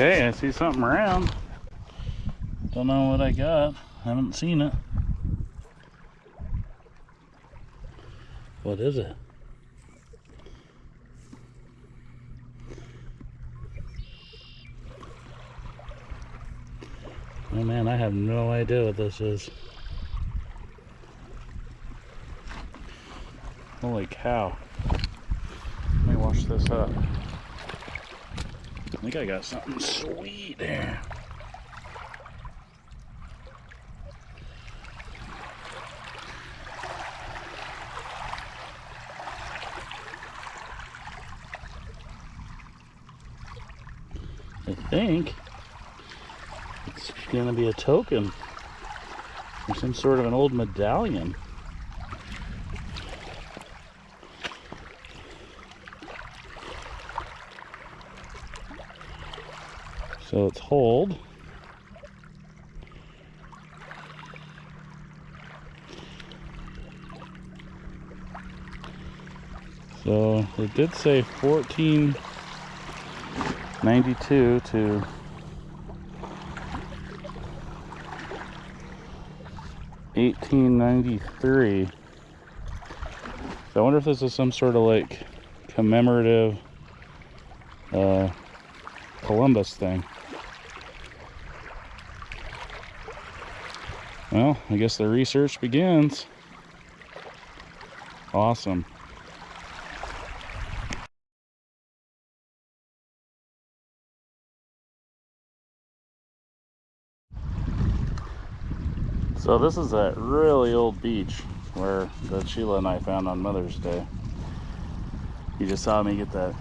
Okay, I see something around. Don't know what I got. Haven't seen it. What is it? Oh man, I have no idea what this is. Holy cow. Let me wash this up. I think I got something sweet there. I think it's gonna be a token or some sort of an old medallion. So it's hold. So it did say 1492 to Eighteen ninety three. So I wonder if this is some sort of like commemorative uh, Columbus thing. Well, I guess the research begins. Awesome. So this is that really old beach where that Sheila and I found on Mother's Day. You just saw me get that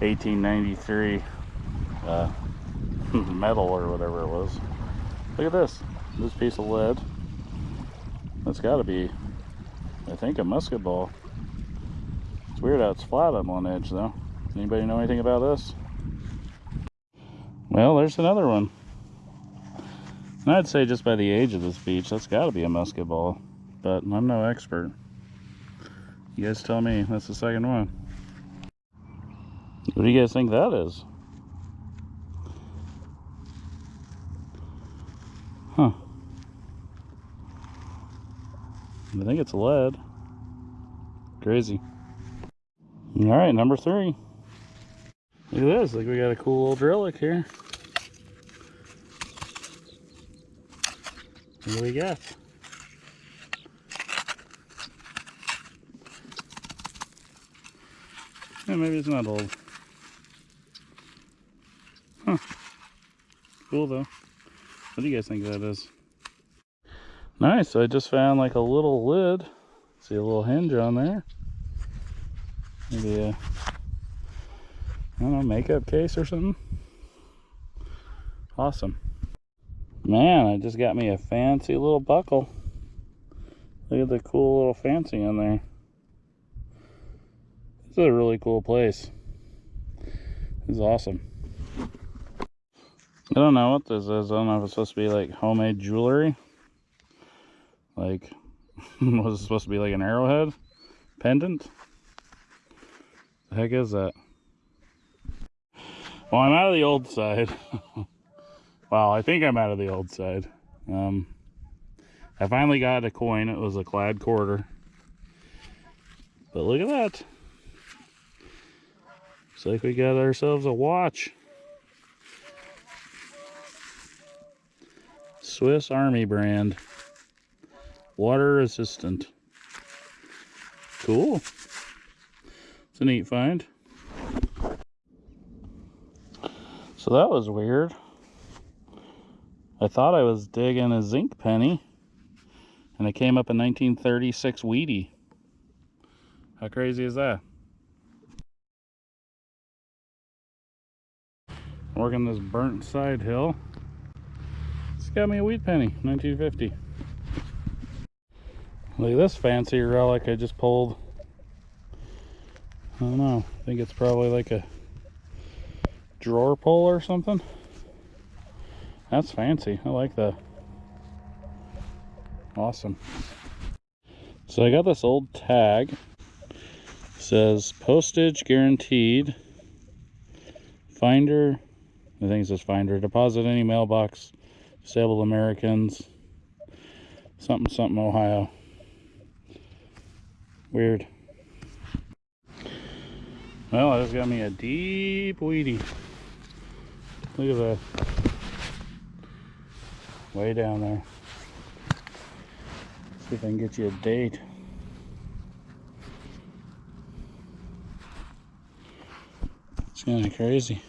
1893 uh, medal or whatever it was. Look at this, this piece of lead. That's got to be, I think, a musket ball. It's weird how it's flat on one edge though. Anybody know anything about this? Well, there's another one. And I'd say just by the age of this beach, that's got to be a musket ball. But I'm no expert. You guys tell me. That's the second one. What do you guys think that is? Huh. I think it's lead. Crazy. All right, number three. Look at this. Like we got a cool old relic here. What do we got? Yeah, maybe it's not old. Huh. Cool though. What do you guys think that is? Nice, I just found like a little lid. See a little hinge on there. Maybe a, I don't know, makeup case or something. Awesome. Man, I just got me a fancy little buckle. Look at the cool little fancy in there. This is a really cool place. This is awesome. I don't know what this is. I don't know if it's supposed to be like homemade jewelry. Like, was it supposed to be like an arrowhead pendant? The heck is that? Well, I'm out of the old side. Well, I think I'm out of the old side. Um, I finally got a coin. It was a clad quarter. But look at that. Looks like we got ourselves a watch. Swiss Army brand. Water resistant. Cool. It's a neat find. So that was weird. I thought I was digging a zinc penny and it came up a 1936 Wheatie. How crazy is that? Working this burnt side hill. Got me a wheat penny, 1950. Look at this fancy relic I just pulled. I don't know. I think it's probably like a drawer pull or something. That's fancy. I like that. Awesome. So I got this old tag. It says postage guaranteed. Finder I think it says finder. Deposit any mailbox. Disabled Americans. Something, something, Ohio. Weird. Well, I just got me a deep Wheatie. Look at that. Way down there. See if I can get you a date. It's kind of crazy.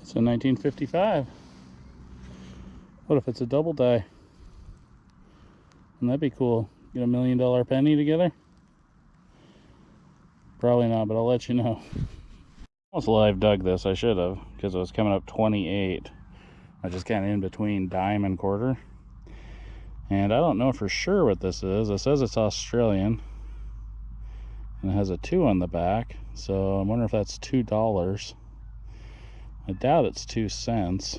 It's a 1955. What if it's a double die? Wouldn't that be cool? Get a million dollar penny together? Probably not, but I'll let you know. Almost live dug this, I should have, because it was coming up 28. I just kind of in between dime and quarter. And I don't know for sure what this is. It says it's Australian. And it has a two on the back. So I'm wondering if that's two dollars. I doubt it's two cents.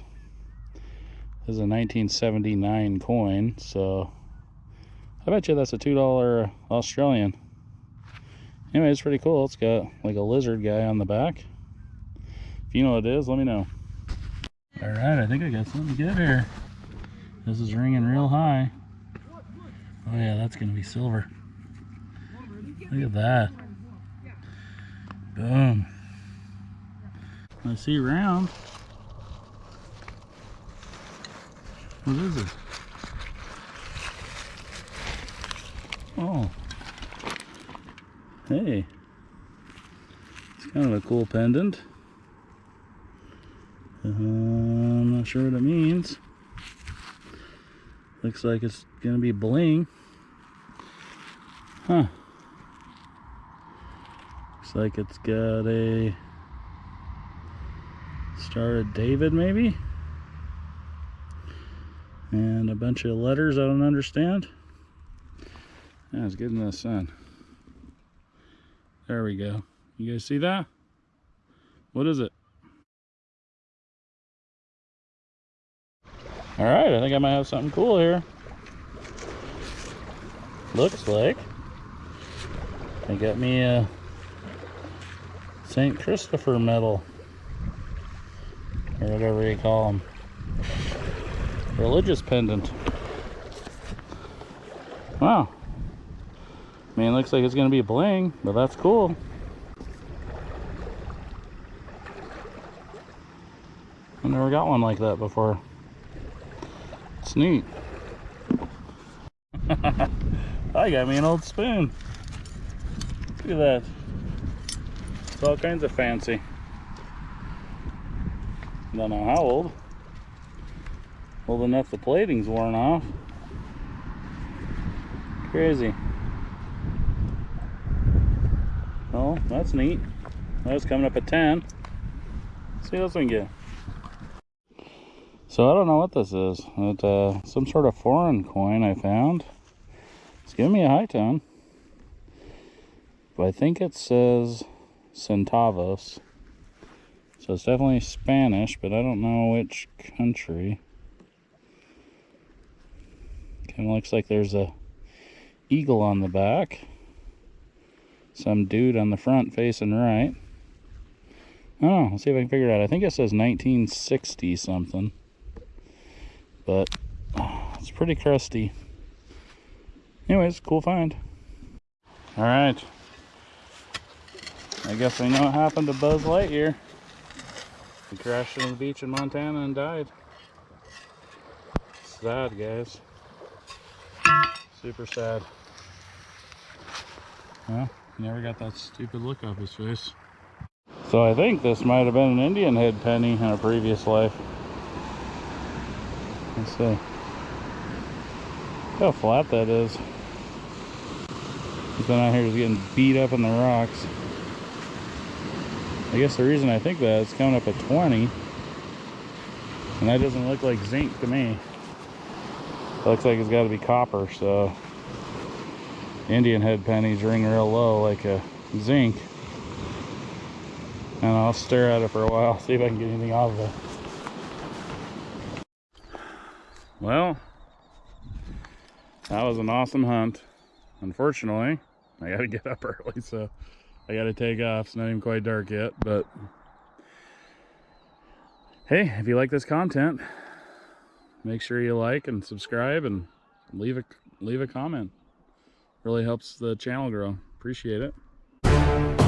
This is a 1979 coin, so I bet you that's a two dollar Australian. Anyway, it's pretty cool. It's got like a lizard guy on the back. If you know what it is, let me know. All right, I think I got something good here. This is ringing real high. Oh yeah, that's gonna be silver. Look at that. Boom. I see round. What is it? Oh. Hey. It's kind of a cool pendant. Uh, I'm not sure what it means. Looks like it's gonna be bling. Huh. Looks like it's got a Star of David maybe? And a bunch of letters I don't understand. Yeah, it's in the sun. There we go. You guys see that? What is it? All right, I think I might have something cool here. Looks like they got me a St. Christopher medal or whatever you call them. Religious pendant. Wow. I mean, looks like it's going to be bling, but that's cool. I never got one like that before. It's neat. I got me an old spoon. Look at that. It's all kinds of fancy. Don't know how old. Old enough the plating's worn off. Crazy. Oh, that's neat. That's coming up at 10. Let's see what else we can get. So I don't know what this is. It's uh, some sort of foreign coin I found. It's giving me a high tone. But I think it says centavos. So it's definitely Spanish, but I don't know which country. Kind of looks like there's a eagle on the back. Some dude on the front facing right. Oh, let's see if I can figure it out. I think it says 1960 something. But oh, it's pretty crusty. Anyways, cool find. All right. I guess I know what happened to Buzz Lightyear. He crashed on the beach in Montana and died. Sad, guys. Super sad. Well, never got that stupid look off his face. So I think this might have been an Indian head penny in a previous life. Let's see. how flat that is. He's been out here getting beat up in the rocks. I guess the reason I think that is coming up at 20. And that doesn't look like zinc to me. It looks like it's got to be copper, so Indian head pennies ring real low like a zinc. And I'll stare at it for a while, see if I can get anything out of it. Well, that was an awesome hunt. Unfortunately, I got to get up early, so I gotta take off. It's not even quite dark yet, but hey, if you like this content, make sure you like and subscribe and leave a leave a comment. Really helps the channel grow. Appreciate it.